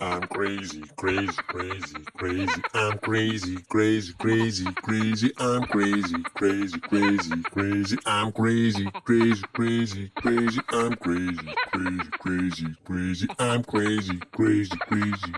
I'm crazy, crazy, crazy, crazy. I'm crazy, crazy, crazy, crazy. I'm crazy, crazy, crazy, crazy. I'm crazy, crazy, crazy, crazy. I'm crazy, crazy, crazy, crazy. I'm crazy, crazy, crazy.